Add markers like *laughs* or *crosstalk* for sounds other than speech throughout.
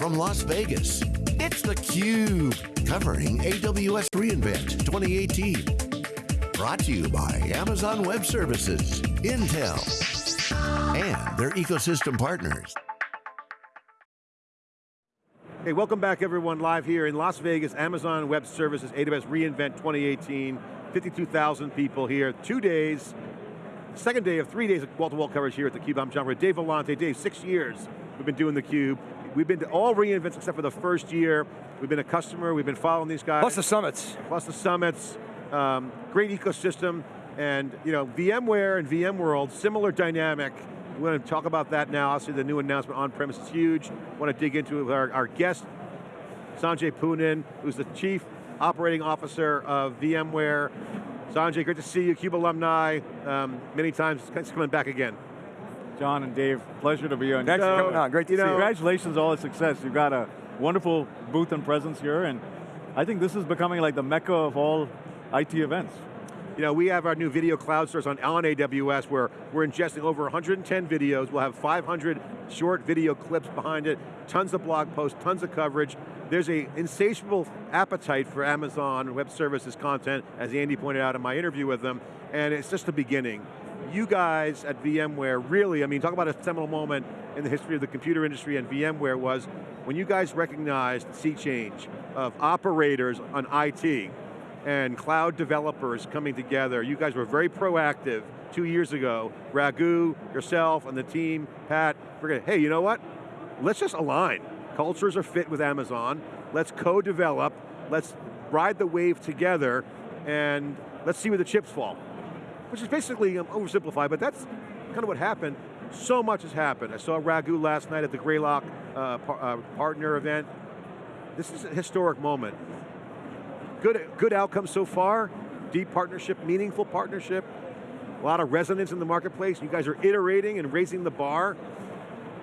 from Las Vegas, it's theCUBE, covering AWS reInvent 2018. Brought to you by Amazon Web Services, Intel, and their ecosystem partners. Hey, welcome back everyone, live here in Las Vegas, Amazon Web Services, AWS reInvent 2018. 52,000 people here, two days, second day of three days of wall-to-wall -wall coverage here at theCUBE. I'm John Furrier, Dave Vellante. Dave, six years we've been doing theCUBE. We've been to all reInvents except for the first year. We've been a customer, we've been following these guys. Plus the summits. Plus the summits. Um, great ecosystem. And you know, VMware and VMworld, similar dynamic. We're going to talk about that now. Obviously the new announcement on-premise is huge. Want to dig into it with our, our guest, Sanjay Poonen, who's the Chief Operating Officer of VMware. Sanjay, great to see you, CUBE alumni, um, many times, thanks for coming back again. John and Dave, pleasure to be on. Thanks for coming on, great to see you. Congratulations on all the success. You've got a wonderful booth and presence here, and I think this is becoming like the mecca of all IT events. You know, we have our new video cloud source on, on AWS where we're ingesting over 110 videos. We'll have 500 short video clips behind it, tons of blog posts, tons of coverage. There's a insatiable appetite for Amazon Web Services content, as Andy pointed out in my interview with them, and it's just the beginning. You guys at VMware really, I mean, talk about a seminal moment in the history of the computer industry and VMware was when you guys recognized the sea change of operators on IT and cloud developers coming together. You guys were very proactive two years ago. Raghu, yourself, and the team, Pat, we're going, hey, you know what? Let's just align. Cultures are fit with Amazon. Let's co-develop. Let's ride the wave together and let's see where the chips fall. Which is basically um, oversimplified, but that's kind of what happened. So much has happened. I saw Raghu last night at the Greylock uh, par uh, partner event. This is a historic moment. Good, good outcome so far. Deep partnership, meaningful partnership. A lot of resonance in the marketplace. You guys are iterating and raising the bar.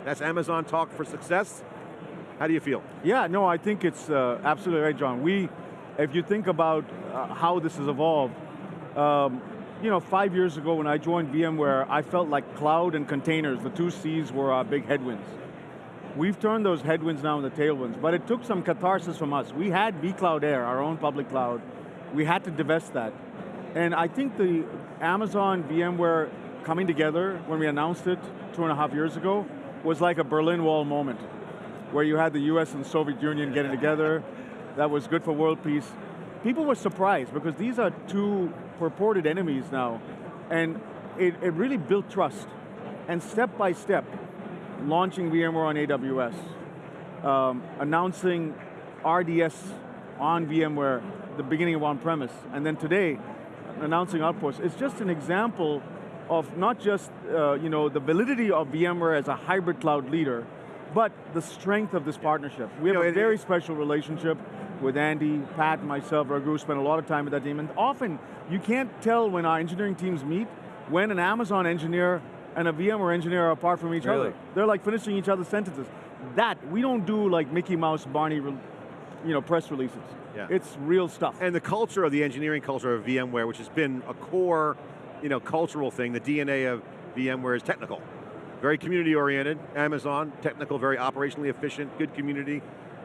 That's Amazon talk for success. How do you feel? Yeah, no, I think it's uh, absolutely right, John. We, if you think about uh, how this has evolved, um, you know, five years ago when I joined VMware, I felt like cloud and containers, the two C's were our big headwinds. We've turned those headwinds now into tailwinds, but it took some catharsis from us. We had vCloud Air, our own public cloud. We had to divest that. And I think the Amazon VMware coming together when we announced it two and a half years ago was like a Berlin Wall moment, where you had the US and Soviet Union getting together. That was good for world peace. People were surprised because these are two purported enemies now, and it, it really built trust. And step by step, launching VMware on AWS, um, announcing RDS on VMware, the beginning of on-premise, and then today, announcing Outpost. It's just an example of not just uh, you know, the validity of VMware as a hybrid cloud leader, but the strength of this partnership. We have you know, a very special relationship with Andy, Pat, myself, Raghu, spent a lot of time with that team, and often you can't tell when our engineering teams meet when an Amazon engineer and a VMware engineer are apart from each really? other. They're like finishing each other's sentences. That, we don't do like Mickey Mouse, Barney, you know, press releases. Yeah. It's real stuff. And the culture of the engineering culture of VMware, which has been a core, you know, cultural thing, the DNA of VMware is technical. Very community oriented, Amazon, technical, very operationally efficient, good community.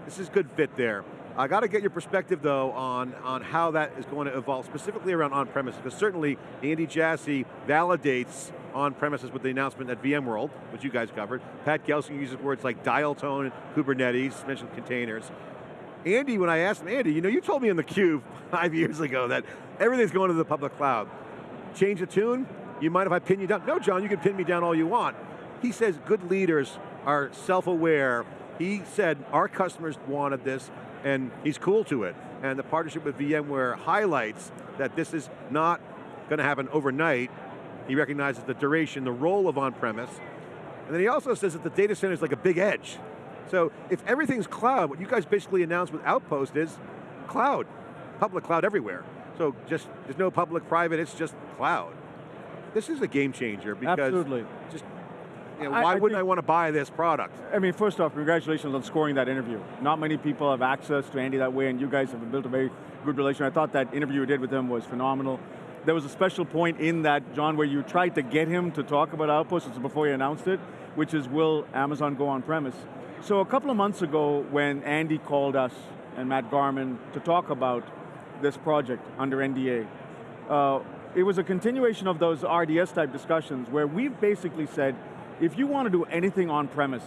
This is good fit there. I got to get your perspective though on, on how that is going to evolve, specifically around on-premises, because certainly Andy Jassy validates on-premises with the announcement at VMworld, which you guys covered. Pat Gelsinger uses words like dial tone, Kubernetes, mentioned containers. Andy, when I asked him, Andy, you know, you told me in the cube *laughs* five years ago that everything's going to the public cloud. Change the tune? You mind if I pin you down? No, John, you can pin me down all you want. He says good leaders are self-aware. He said our customers wanted this, and he's cool to it. And the partnership with VMware highlights that this is not going to happen overnight, he recognizes the duration, the role of on-premise. And then he also says that the data center is like a big edge. So if everything's cloud, what you guys basically announced with Outpost is cloud, public cloud everywhere. So just, there's no public, private, it's just cloud. This is a game changer because Absolutely. just you know, why I, I wouldn't I want to buy this product? I mean, first off, congratulations on scoring that interview. Not many people have access to Andy that way, and you guys have built a very good relation. I thought that interview you did with him was phenomenal. there was a special point in that, John, where you tried to get him to talk about Outpost, was before you announced it, which is will Amazon go on-premise? So a couple of months ago, when Andy called us and Matt Garman to talk about this project under NDA, uh, it was a continuation of those RDS type discussions where we've basically said, if you want to do anything on-premise,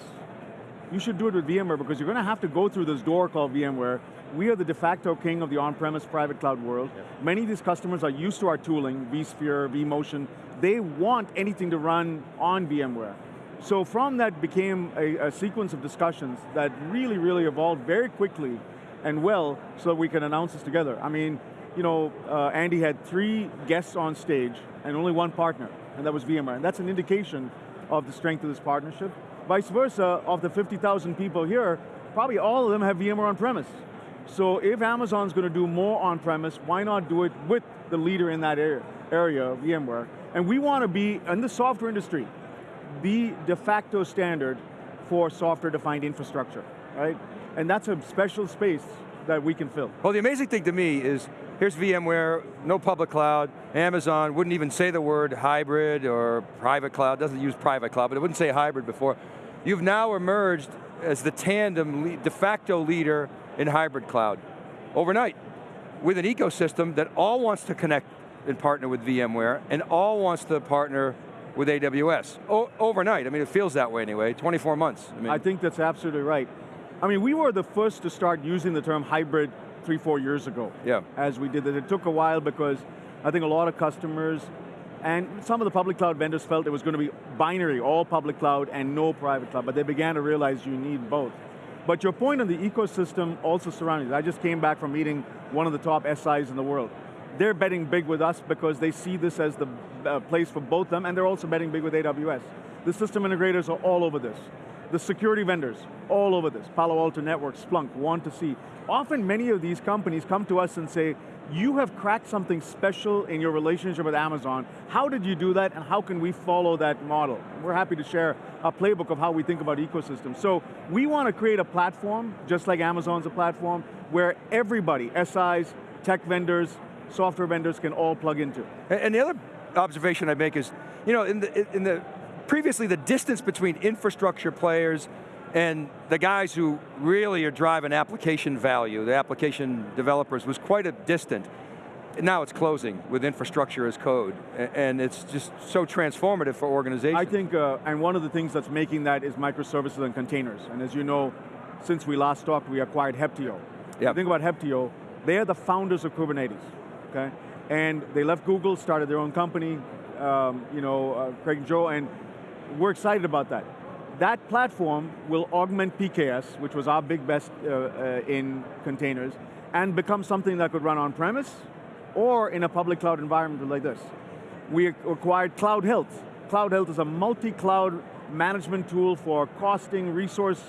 you should do it with VMware because you're going to have to go through this door called VMware. We are the de facto king of the on-premise private cloud world. Yep. Many of these customers are used to our tooling, vSphere, vMotion. They want anything to run on VMware. So from that became a, a sequence of discussions that really, really evolved very quickly and well so that we can announce this together. I mean, you know, uh, Andy had three guests on stage and only one partner, and that was VMware. And that's an indication of the strength of this partnership. Vice versa, of the 50,000 people here, probably all of them have VMware on-premise. So if Amazon's going to do more on-premise, why not do it with the leader in that area, area, VMware? And we want to be, in the software industry, the de facto standard for software-defined infrastructure, right? And that's a special space that we can fill. Well, the amazing thing to me is, here's VMware, no public cloud, Amazon wouldn't even say the word hybrid or private cloud, doesn't use private cloud, but it wouldn't say hybrid before. You've now emerged as the tandem de facto leader in hybrid cloud overnight with an ecosystem that all wants to connect and partner with VMware and all wants to partner with AWS. O overnight, I mean, it feels that way anyway, 24 months. I, mean, I think that's absolutely right. I mean, we were the first to start using the term hybrid three, four years ago. Yeah. As we did it. It took a while because I think a lot of customers and some of the public cloud vendors felt it was going to be binary, all public cloud and no private cloud, but they began to realize you need both. But your point on the ecosystem also surrounding it. I just came back from meeting one of the top SIs in the world. They're betting big with us because they see this as the uh, place for both them, and they're also betting big with AWS. The system integrators are all over this. The security vendors, all over this. Palo Alto Networks, Splunk, want to see. Often many of these companies come to us and say, you have cracked something special in your relationship with Amazon. How did you do that and how can we follow that model? We're happy to share a playbook of how we think about ecosystems. So we want to create a platform, just like Amazon's a platform, where everybody, SIs, tech vendors, software vendors can all plug into. And the other observation I make is, you know, in the, in the previously the distance between infrastructure players and the guys who really are driving application value, the application developers, was quite a distant. Now it's closing with infrastructure as code, and it's just so transformative for organizations. I think, uh, and one of the things that's making that is microservices and containers. And as you know, since we last talked, we acquired Heptio. Yep. Think about Heptio, they are the founders of Kubernetes, okay? And they left Google, started their own company, um, you know, uh, Craig and Joe, and we're excited about that. That platform will augment PKS, which was our big best uh, uh, in containers, and become something that could run on-premise or in a public cloud environment like this. We acquired Cloud Health. Cloud Health is a multi-cloud management tool for costing, resource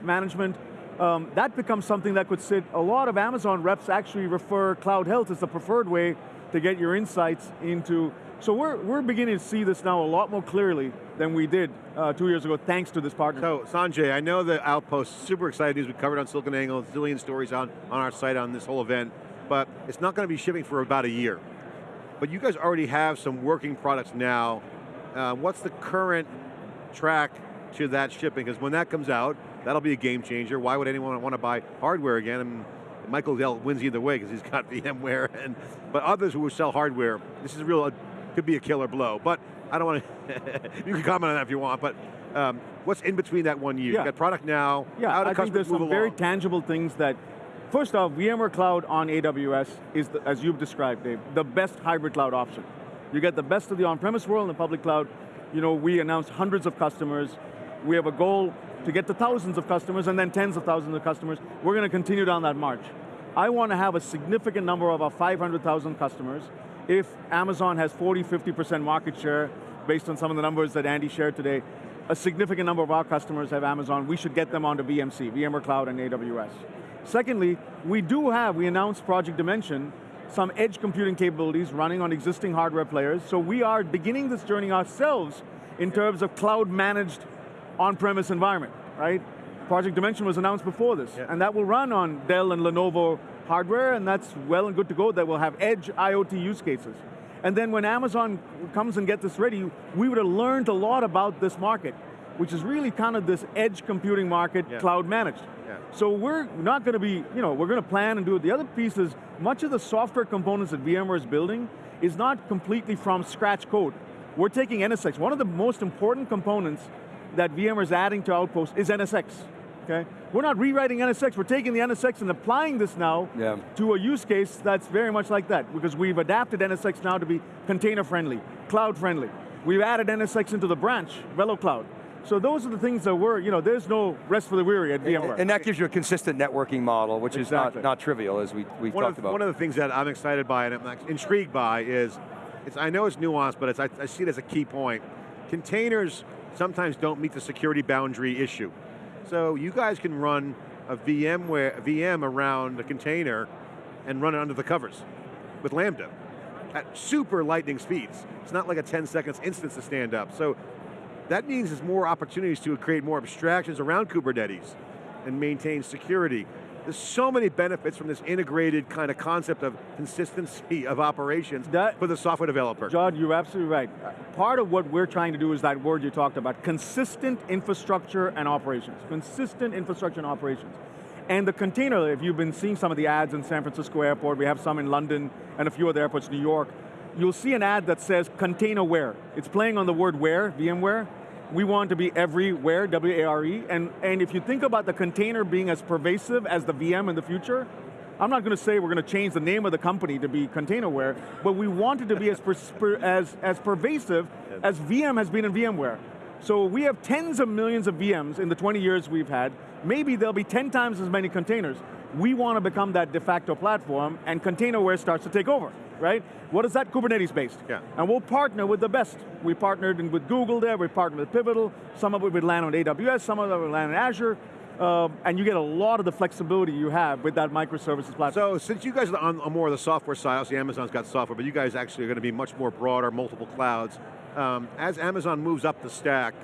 management. Um, that becomes something that could sit, a lot of Amazon reps actually refer Cloud Health as the preferred way to get your insights into so we're, we're beginning to see this now a lot more clearly than we did uh, two years ago, thanks to this partnership. So Sanjay, I know the Outpost, super excited news we covered on SiliconANGLE, a zillion stories on, on our site on this whole event, but it's not going to be shipping for about a year. But you guys already have some working products now. Uh, what's the current track to that shipping? Because when that comes out, that'll be a game changer. Why would anyone want to buy hardware again? And Michael Dell wins either way because he's got *laughs* VMware, and but others who sell hardware, this is real could be a killer blow. But I don't want to, *laughs* you can comment on that if you want, but um, what's in between that one year? Yeah. You got product now, yeah, I think there's some along? very tangible things that, first off, VMware Cloud on AWS is, the, as you've described, Dave, the best hybrid cloud option. You get the best of the on-premise world and the public cloud. You know, we announced hundreds of customers. We have a goal to get to thousands of customers and then tens of thousands of customers. We're going to continue down that march. I want to have a significant number of our 500,000 customers if Amazon has 40, 50% market share, based on some of the numbers that Andy shared today, a significant number of our customers have Amazon, we should get them onto VMC, VMware Cloud and AWS. Secondly, we do have, we announced Project Dimension, some edge computing capabilities running on existing hardware players, so we are beginning this journey ourselves in terms of cloud managed on-premise environment, right? Project Dimension was announced before this, yeah. and that will run on Dell and Lenovo hardware, and that's well and good to go, that will have edge IoT use cases. And then when Amazon comes and gets this ready, we would have learned a lot about this market, which is really kind of this edge computing market, Yeah. cloud managed. Yeah. So we're not going to be, you know, we're going to plan and do it. The other piece is, much of the software components that VMware is building is not completely from scratch code. We're taking NSX. One of the most important components that VMware is adding to Outpost is NSX, okay? We're not rewriting NSX, we're taking the NSX and applying this now Yeah. to a use case that's very much like that, because we've adapted NSX now to be container friendly, cloud friendly. We've added NSX into the branch, VeloCloud. So those are the things that we're, you know, there's no rest for the weary at VMware. And that gives you a consistent networking model, which is not, not trivial, as we, we've One talked of, about. one of the things that I'm excited by and I'm intrigued by is, it's, I know it's nuanced, but it's, I, I see it as a key point. Containers sometimes don't meet the security boundary issue. So you guys can run a VMware, VM around a container and run it under the covers with Lambda at super lightning speeds. It's not like a 10 seconds instance to stand up. So that means there's more opportunities to create more abstractions around Kubernetes and maintain security. There's so many benefits from this integrated kind of concept of consistency of operations That- for the software developer. John, you're absolutely right. Part of what we're trying to do is that word you talked about, consistent infrastructure and operations. Consistent infrastructure and operations. And the container, if you've been seeing some of the ads in San Francisco airport, we have some in London and a few other airports, New York, you'll see an ad that says container It's playing on the word where, VMware. We want to be everywhere, W-A-R-E, and, and if you think about the container being as pervasive as the VM in the future, I'm not going to say we're going to change the name of the company to be Containerware, but we want it to be as, as, as pervasive as VM has been in VMware. So we have tens of millions of VMs in the 20 years we've had. Maybe there'll be 10 times as many containers. We want to become that de facto platform and Containerware starts to take over, right? What is that? Kubernetes based. Yeah. And we'll partner with the best. We partnered with Google there, we partnered with Pivotal, some of it would land on AWS, some of it would land on Azure, um, and you get a lot of the flexibility you have with that microservices platform. So since you guys are on, on more of the software side, obviously Amazon's got software, but you guys actually are going to be much more broader, multiple clouds. Um, as Amazon moves up the stack,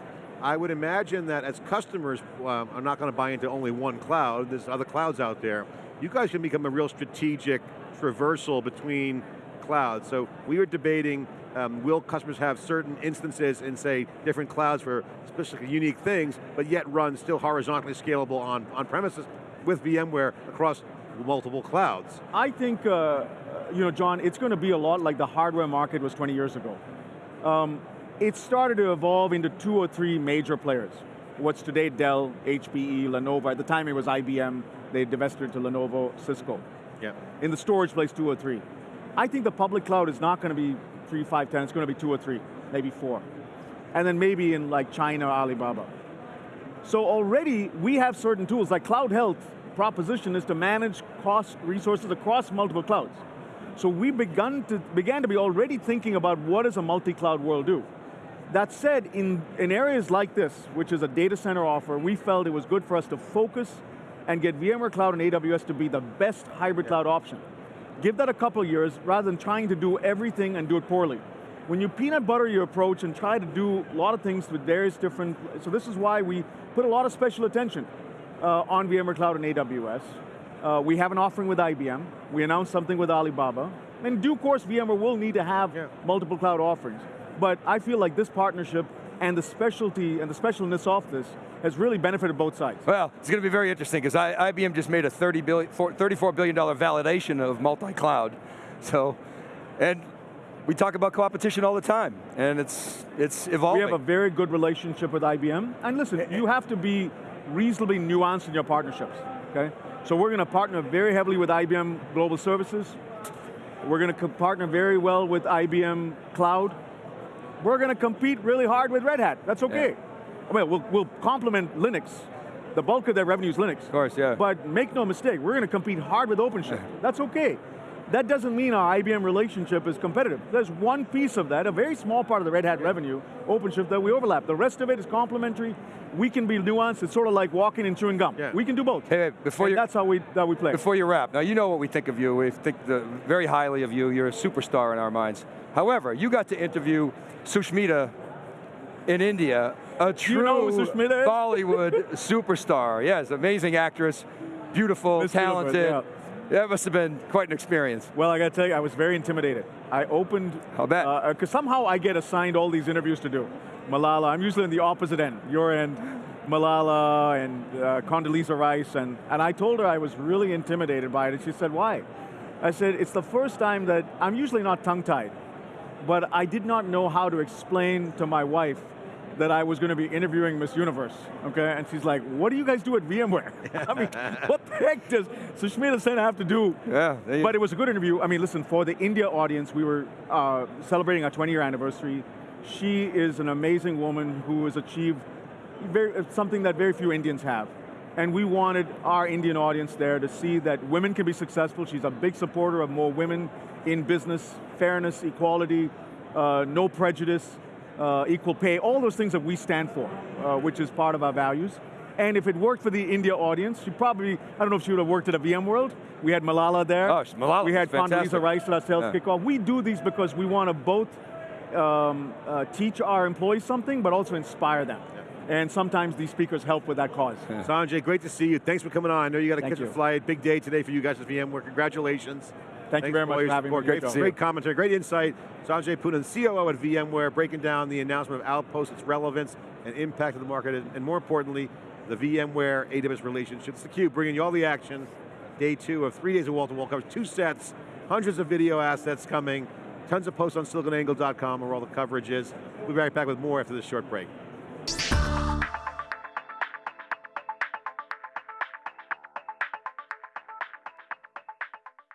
I would imagine that as customers um, are not going to buy into only one cloud, there's other clouds out there, you guys can become a real strategic traversal between clouds. So we were debating, um, will customers have certain instances in say different clouds for specific unique things, but yet run still horizontally scalable on, on premises with VMware across multiple clouds. I think, uh, you know, John, it's going to be a lot like the hardware market was 20 years ago. Um, it started to evolve into two or three major players. What's today Dell, HPE, Lenovo. At the time it was IBM. They divested to Lenovo, Cisco. Yeah. In the storage place, two or three. I think the public cloud is not going to be three, five, ten. It's going to be two or three, maybe four. And then maybe in like China, or Alibaba. So already we have certain tools, like Cloud Health proposition is to manage cost resources across multiple clouds. So we begun to, began to be already thinking about what does a multi-cloud world do? That said, in, in areas like this, which is a data center offer, we felt it was good for us to focus and get VMware Cloud and AWS to be the best hybrid cloud option. Give that a couple years rather than trying to do everything and do it poorly. When you peanut butter your approach and try to do a lot of things with various different, so this is why we put a lot of special attention uh, on VMware Cloud and AWS. Uh, we have an offering with IBM. We announced something with Alibaba. In due course, VMware will need to have Yeah. multiple cloud offerings. But I feel like this partnership and the specialty and the specialness of this has really benefited both sides. Well, it's going to be very interesting because IBM just made a 30 billion, four- $34 billion validation of multi-cloud. So, and we talk about competition all the time, and it's, it's evolving. We have a very good relationship with IBM. And listen, you have to be reasonably nuanced in your partnerships, okay? So we're going to partner very heavily with IBM Global Services. We're going to partner very well with IBM Cloud. We're going to compete really hard with Red Hat. That's okay. I mean, we'll, we'll complement Linux. The bulk of their revenue is Linux. Of course, yeah. But make no mistake, we're going to compete hard with OpenShift. That's okay. That doesn't mean our IBM relationship is competitive. There's one piece of that, a very small part of the Red Hat revenue, OpenShift, that we overlap. The rest of it is complementary. We can be nuanced. It's sort of like walking and chewing gum. Yeah. We can do both. Hey, hey, before And you- that's how we, that we play. Before you wrap, now you know what we think of you. We think the, very highly of you. You're a superstar in our minds. However, you got to interview Sushmita in India, a true know Sushmita is? Bollywood *laughs* superstar. Yes, amazing actress, beautiful, talented. yeah. Yeah, it must have been quite an experience. Well, I got to tell you, I was very intimidated. I opened, I'll bet. because somehow I get assigned all these interviews to do. Malala, I'm usually in the opposite end, your end, Malala and uh, Condoleezza Rice, and, and I told her I was really intimidated by it, and she said, why? I said, it's the first time that, I'm usually not tongue-tied, but I did not know how to explain to my wife that I was going to be interviewing Miss Universe, okay? And she's like, what do you guys do at VMware? *laughs* I mean, *laughs* what the heck does Sushmita Sen have to do? Yeah, But it was a good interview. I mean, listen, for the India audience, we were uh, celebrating our 20 year anniversary. She is an amazing woman who has achieved very, something that very few Indians have. And we wanted our Indian audience there to see that women can be successful. She's a big supporter of more women in business, fairness, equality, uh, no prejudice, uh, equal pay, all those things that we stand for, uh, which is part of our values. And if it worked for the India audience, she probably, I don't know if she would have worked at a VMworld. We had Malala there. Oh, Malala We had fantastic. Condoleezza Rice at our sales Yeah. kickoff. We do these because we want to both um, uh, teach our employees something, but also inspire them. And sometimes these speakers help with that cause. Sanjay, great to see you. Thanks for coming on. I know you got to catch a flight. Big day today for you guys at VMware. Congratulations. Thank you very much for having me. support. Great Great, to see great you. commentary, great insight. Sanjay Poonen, COO at VMware, breaking down the announcement of Outpost, its relevance and impact of the market, and more importantly, the VMware AWS relationship. It's theCUBE, bringing you all the action. Day two of three days of wall-to-wall coverage, two sets, hundreds of video assets coming, tons of posts on siliconangle.com where all the coverage is. We'll be right back with more after this short break.